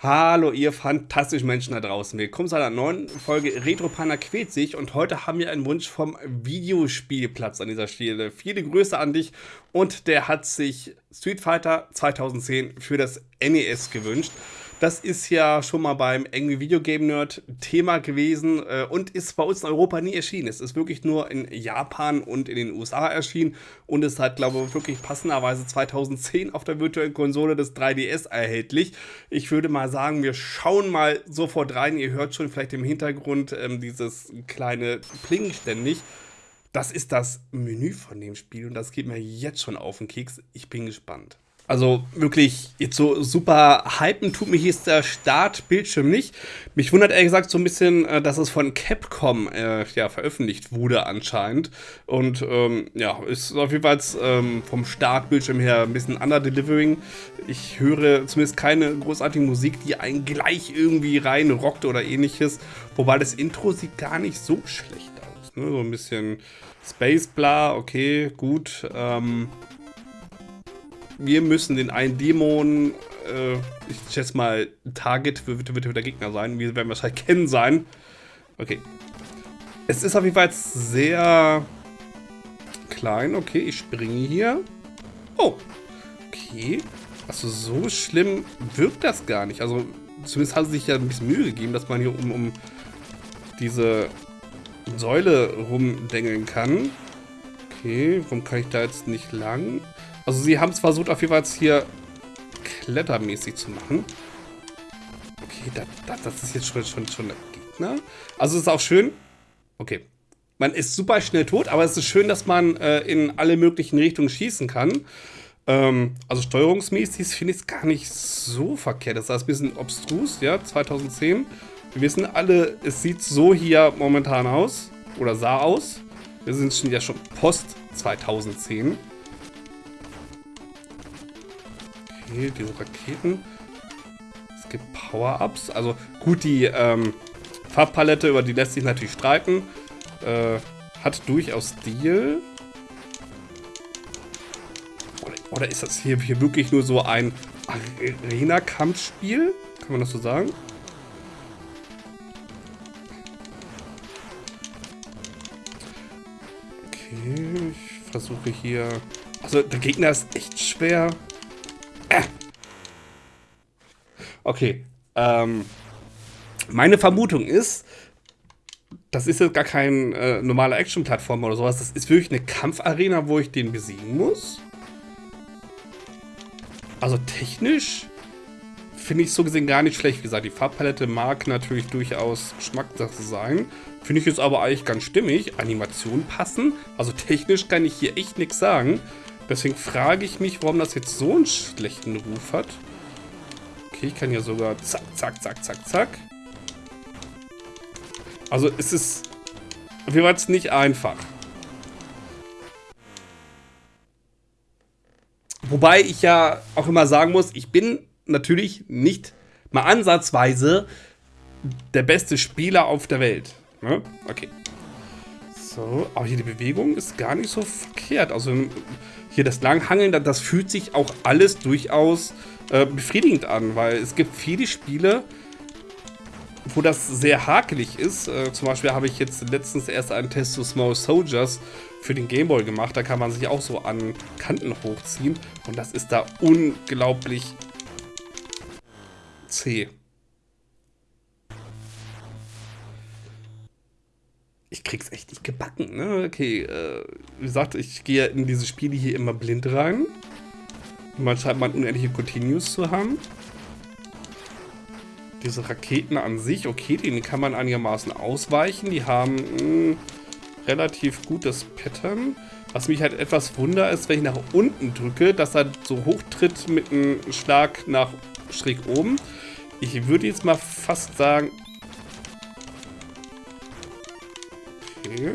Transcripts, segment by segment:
Hallo ihr fantastischen Menschen da draußen. Willkommen zu einer neuen Folge Retropana quält sich und heute haben wir einen Wunsch vom Videospielplatz an dieser Stelle. Viele Grüße an dich und der hat sich Street Fighter 2010 für das NES gewünscht. Das ist ja schon mal beim Angry Video Game Nerd Thema gewesen äh, und ist bei uns in Europa nie erschienen. Es ist wirklich nur in Japan und in den USA erschienen und ist halt, glaube ich, wirklich passenderweise 2010 auf der virtuellen Konsole des 3DS erhältlich. Ich würde mal sagen, wir schauen mal sofort rein. Ihr hört schon vielleicht im Hintergrund ähm, dieses kleine Pling ständig. Das ist das Menü von dem Spiel und das geht mir jetzt schon auf den Keks. Ich bin gespannt. Also wirklich, jetzt so super hypen tut mich jetzt der Startbildschirm nicht. Mich wundert ehrlich gesagt so ein bisschen, äh, dass es von Capcom äh, ja, veröffentlicht wurde anscheinend. Und ähm, ja, ist auf jeden Fall ähm, vom Startbildschirm her ein bisschen under-delivering. Ich höre zumindest keine großartige Musik, die einen gleich irgendwie rein rockt oder ähnliches. Wobei das Intro sieht gar nicht so schlecht aus. Ne? So ein bisschen Space bla, okay, gut. Ähm, wir müssen den einen Dämon, äh, ich schätze mal, Target wird, wird, der Gegner sein. Wir werden wahrscheinlich kennen sein. Okay. Es ist auf jeden Fall sehr klein. Okay, ich springe hier. Oh. Okay. Also so schlimm wirkt das gar nicht. Also zumindest hat sie sich ja ein bisschen Mühe gegeben, dass man hier um, um diese Säule rumdengeln kann. Okay, warum kann ich da jetzt nicht lang? Also sie haben es versucht, auf jeden Fall hier klettermäßig zu machen. Okay, das, das, das ist jetzt schon, schon, schon der Gegner. Also es ist auch schön. Okay. Man ist super schnell tot, aber es ist schön, dass man äh, in alle möglichen Richtungen schießen kann. Ähm, also steuerungsmäßig finde ich es gar nicht so verkehrt. Das ist ein bisschen obstrus, ja, 2010. Wir wissen alle, es sieht so hier momentan aus. Oder sah aus. Wir sind ja schon post 2010. Okay, diese Raketen. Es gibt Power-Ups. Also gut, die ähm, Farbpalette, über die lässt sich natürlich streiten. Äh, hat durchaus Stil. Oder, oder ist das hier, hier wirklich nur so ein Arena-Kampfspiel? Kann man das so sagen? Ich versuche hier... Also der Gegner ist echt schwer. Äh. Okay. Ähm, meine Vermutung ist, das ist jetzt gar kein äh, normaler Action-Plattform oder sowas. Das ist wirklich eine Kampfarena, wo ich den besiegen muss. Also technisch finde ich so gesehen gar nicht schlecht. Wie gesagt, die Farbpalette mag natürlich durchaus Geschmackssache sein. Finde ich jetzt aber eigentlich ganz stimmig. Animationen passen. Also technisch kann ich hier echt nichts sagen. Deswegen frage ich mich, warum das jetzt so einen schlechten Ruf hat. Okay, ich kann ja sogar zack, zack, zack, zack, zack. Also es ist auf jeden Fall nicht einfach. Wobei ich ja auch immer sagen muss, ich bin natürlich nicht mal ansatzweise der beste Spieler auf der Welt. Ne? Okay. So, aber hier die Bewegung ist gar nicht so verkehrt. Also hier das Langhangeln, das fühlt sich auch alles durchaus äh, befriedigend an, weil es gibt viele Spiele, wo das sehr hakelig ist. Äh, zum Beispiel habe ich jetzt letztens erst einen Test zu Small Soldiers für den Gameboy gemacht. Da kann man sich auch so an Kanten hochziehen. Und das ist da unglaublich zäh. ich krieg's echt nicht gebacken, ne? Okay, äh, wie gesagt, ich gehe in diese Spiele hier immer blind rein. Man scheint man unendliche Continues zu haben. Diese Raketen an sich, okay, denen kann man einigermaßen ausweichen. Die haben mh, hm, relativ gutes Pattern. Was mich halt etwas wundert, ist, wenn ich nach unten drücke, dass er so hoch tritt mit einem Schlag nach schräg oben. Ich würde jetzt mal fast sagen, Okay.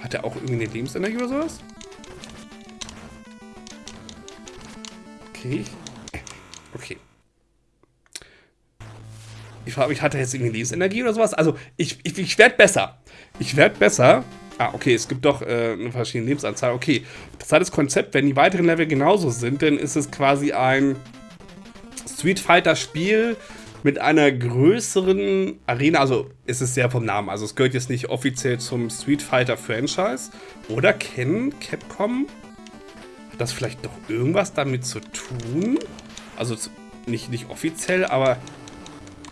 Hat er auch irgendwie eine Lebensenergie oder sowas? Okay. Okay. Ich frage mich, hat er jetzt irgendwie Lebensenergie oder sowas? Also, ich, ich, ich werde besser. Ich werde besser. Ah, okay, es gibt doch äh, eine verschiedene Lebensanzahl. Okay, das hat das Konzept, wenn die weiteren Level genauso sind, dann ist es quasi ein Street Fighter-Spiel mit einer größeren Arena. Also ist es sehr vom Namen. Also es gehört jetzt nicht offiziell zum Street Fighter-Franchise. Oder kennen Capcom hat das vielleicht doch irgendwas damit zu tun? Also nicht, nicht offiziell, aber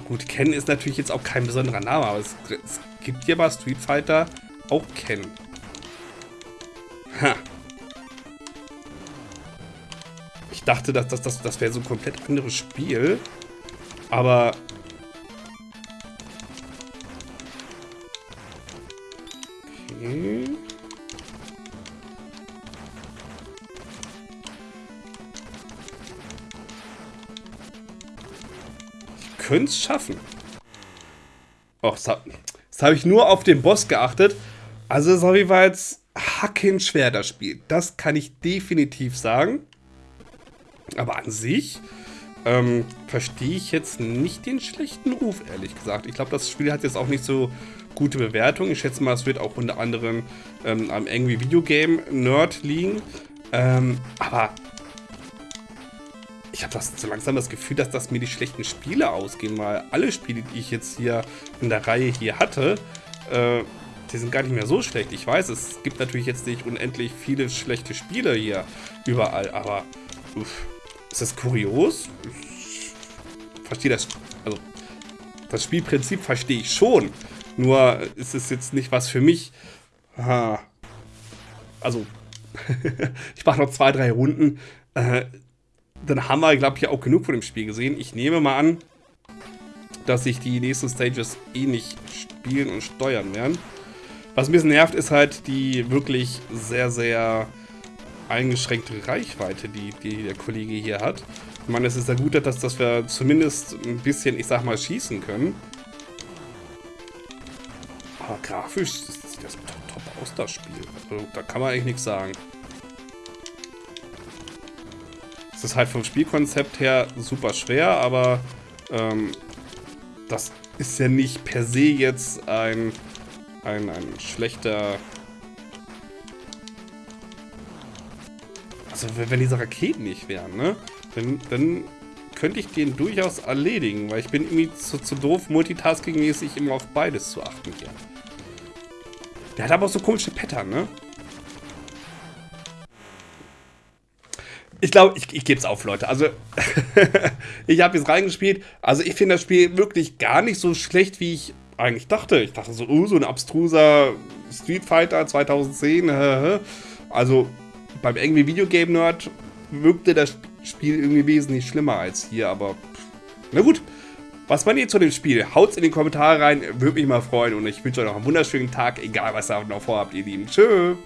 gut, Ken ist natürlich jetzt auch kein besonderer Name, aber es, es gibt hier bei Street Fighter auch Ken. Ha. Ich dachte, dass das, das, das wäre so ein komplett anderes Spiel. Aber... Okay. Ich könnte es schaffen. Och, das habe hab ich nur auf den Boss geachtet. Also, sorry, war jetzt hackenschwer das Spiel. Das kann ich definitiv sagen. Aber an sich ähm, verstehe ich jetzt nicht den schlechten Ruf, ehrlich gesagt. Ich glaube, das Spiel hat jetzt auch nicht so gute Bewertungen. Ich schätze mal, es wird auch unter anderem ähm, am irgendwie Videogame Nerd liegen. Ähm, aber ich habe so langsam das Gefühl, dass das mir die schlechten Spiele ausgehen, weil alle Spiele, die ich jetzt hier in der Reihe hier hatte, äh, die sind gar nicht mehr so schlecht. Ich weiß, es gibt natürlich jetzt nicht unendlich viele schlechte Spiele hier überall, aber uff, ist das kurios? Ich verstehe das, also das Spielprinzip verstehe ich schon, nur ist es jetzt nicht was für mich. Ha. Also, ich mache noch zwei, drei Runden. Äh, dann haben wir, glaube ich, auch genug von dem Spiel gesehen. Ich nehme mal an, dass sich die nächsten Stages eh nicht spielen und steuern werden. Was ein bisschen nervt, ist halt die wirklich sehr, sehr eingeschränkte Reichweite, die, die der Kollege hier hat. Ich meine, es ist ja gut, dass, dass wir zumindest ein bisschen, ich sag mal, schießen können. Aber grafisch sieht das top, top aus, das Spiel. Also, da kann man eigentlich nichts sagen. Es ist halt vom Spielkonzept her super schwer, aber ähm, das ist ja nicht per se jetzt ein, ein, ein schlechter... Also wenn diese Raketen nicht wären, ne? Dann, dann könnte ich den durchaus erledigen, weil ich bin irgendwie zu, zu doof, multitasking-mäßig immer auf beides zu achten hier. Der hat aber auch so komische Pattern, ne? Ich glaube, ich, ich gebe es auf, Leute. Also, ich habe jetzt reingespielt. Also, ich finde das Spiel wirklich gar nicht so schlecht, wie ich eigentlich dachte. Ich dachte so, oh, so ein abstruser Street Fighter 2010. Also, beim irgendwie Videogame Nerd wirkte das Spiel irgendwie wesentlich schlimmer als hier, aber na gut. Was meint ihr zu dem Spiel? Haut's in die Kommentare rein, würde mich mal freuen und ich wünsche euch noch einen wunderschönen Tag, egal was ihr noch vorhabt, ihr Lieben. Tschüss.